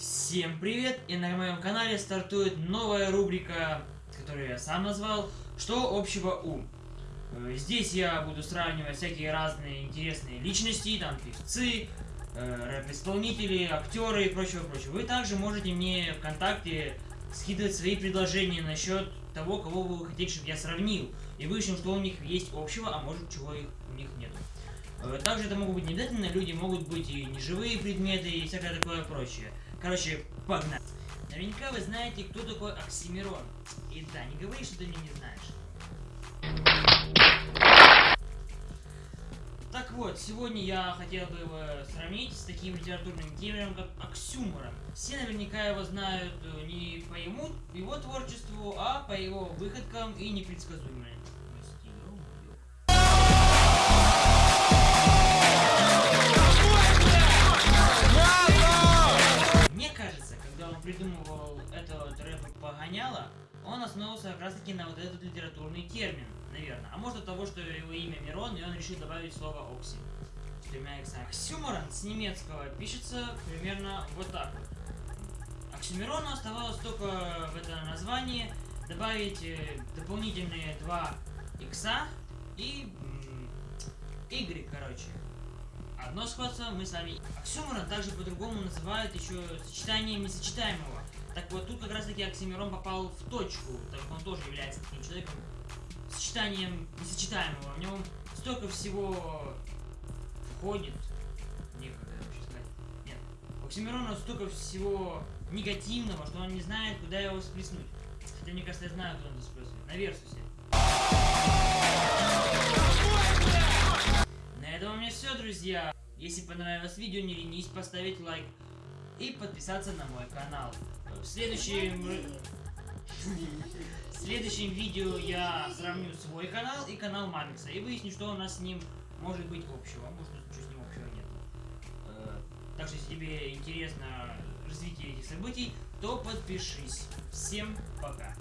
Всем привет! И на моем канале стартует новая рубрика, которую я сам назвал «Что общего у?». Э, Здесь я буду сравнивать всякие разные интересные личности, там певцы, э, рэп-исполнители, актеры и прочего, прочего. Вы также можете мне ВКонтакте скидывать свои предложения насчет того, кого вы хотите, чтобы я сравнил. И выяснил, что у них есть общего, а может чего их, у них нет. Э, Также это могут быть не обязательно люди, могут быть и неживые предметы и всякое такое прочее. Короче, погнали. Наверняка вы знаете, кто такой Оксимирон. И да, не говори, что ты меня не знаешь. Так вот, сегодня я хотел бы его сравнить с таким литературным термином, как оксюморон. Все наверняка его знают э, не по ему, его творчеству, а по его выходкам и непредсказуемости. Придумывал это вот рэп погоняло, он основывался как раз таки на вот этот литературный термин, наверное. А может от того, что его имя Мирон, и он решил добавить слово Окси. С тремя иксами. Оксюморон с немецкого пишется примерно вот так вот. Оставалось только в это название добавить э, дополнительные два икса и Y, короче. Одно сходство мы с вами. Оксюморон также по-другому называют еще сочетанием несочетаемого. Так вот, тут как раз таки Оксимирон попал в точку, так как он тоже является таким человеком, сочетанием несочетаемого. В нем столько всего входит. Некогда вообще сказать. Нет. У Оксимирона столько всего негативного, что он не знает, куда его сплеснуть. Хотя, мне кажется, я знаю, куда он это сплеснуть. На Версусе. На этом у меня все, друзья. Если понравилось видео, не ленись поставить лайк и подписаться на мой канал. В следующем, в следующем видео я сравню свой канал и канал Мамикса и выясню, что у нас с ним может быть общего, а может ничего с ним общего нет. Э, Так что, если тебе интересно развитие этих событий, то подпишись. Всем пока.